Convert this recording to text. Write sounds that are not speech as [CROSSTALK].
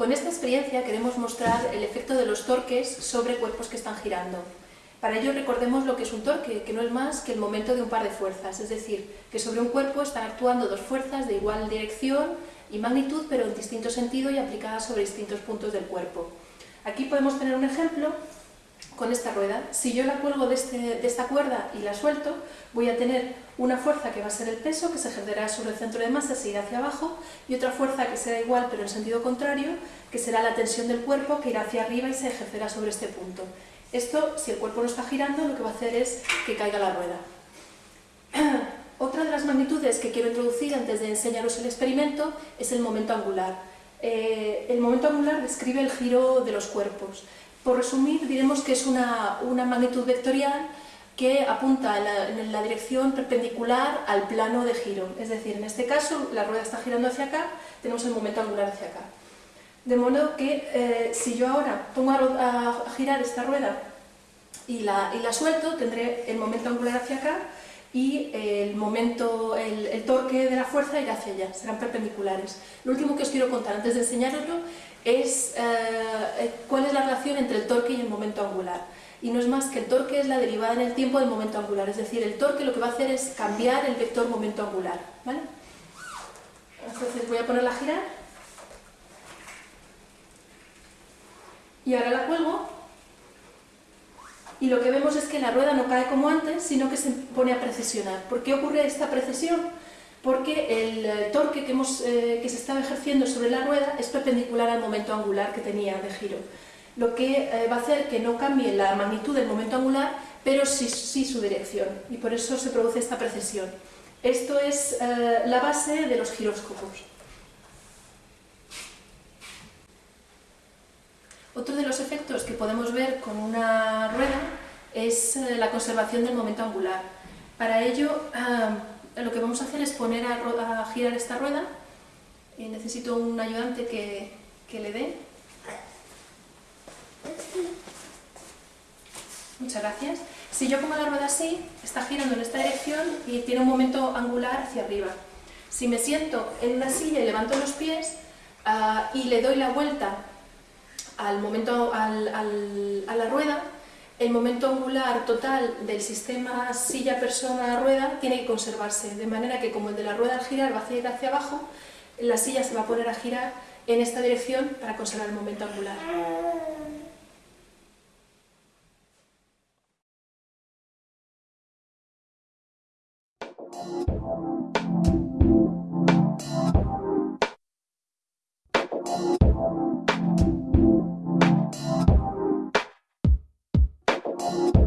Con esta experiencia queremos mostrar el efecto de los torques sobre cuerpos que están girando. Para ello recordemos lo que es un torque, que no es más que el momento de un par de fuerzas, es decir, que sobre un cuerpo están actuando dos fuerzas de igual dirección y magnitud, pero en distinto sentido y aplicadas sobre distintos puntos del cuerpo. Aquí podemos tener un ejemplo con esta rueda. Si yo la cuelgo de, este, de, esta cuerda y la suelto, voy a tener una fuerza que va a ser el peso, que se ejercerá sobre el centro de masa, se irá hacia abajo, y otra fuerza que será igual pero en sentido contrario, que será la tensión del cuerpo, que irá hacia arriba y se ejercerá sobre este punto. Esto, si el cuerpo no está girando, lo que va a hacer es que caiga la rueda. [CLEARS THROAT] Otra de las magnitudes que quiero introducir antes de enseñaros el experimento es el momento angular. Eh, el momento angular describe el giro de los cuerpos. Por resumir, diremos que es una, una magnitud vectorial que apunta en la, dirección perpendicular al plano de giro. Es decir, en este caso la rueda está girando hacia acá, tenemos el momento angular hacia acá. De modo que eh, si yo ahora pongo a, a, girar esta rueda y la, y la suelto, tendré el momento angular hacia acá y el momento, el, torque de la fuerza irá hacia allá, serán perpendiculares. Lo último que os quiero contar antes de enseñaroslo es eh, eh, cuál es la relación entre el torque y el momento angular. Y no es más que el torque es la derivada en el tiempo del momento angular, es decir, el torque lo que va a hacer es cambiar el vector momento angular. ¿vale? Entonces voy a ponerla a girar y ahora la cuelgo y lo que vemos es que la rueda no cae como antes, sino que se pone a precesionar. ¿Por qué ocurre esta precesión? Porque el eh, torque que, hemos, eh, que se estaba ejerciendo sobre la rueda es perpendicular al momento angular que tenía de giro. Lo que eh, va a hacer que no cambie la magnitud del momento angular, pero sí, su dirección, y por eso se produce esta precesión. Esto es la base de los giróscopos. Otro de los efectos que podemos ver con una rueda es eh, la conservación del momento angular. Para ello, eh, lo que vamos a hacer es poner a, girar esta rueda. y necesito un ayudante que, que le dé. Muchas gracias. Si yo pongo la rueda así, está girando en esta dirección y tiene un momento angular hacia arriba. Si me siento en una silla y levanto los pies uh, y le doy la vuelta al momento, al, a la rueda, el momento angular total del sistema silla-persona-rueda tiene que conservarse, de manera que como el de la rueda al girar va a ir hacia abajo, la silla se va a poner a girar en esta dirección para conservar el momento angular. Bye.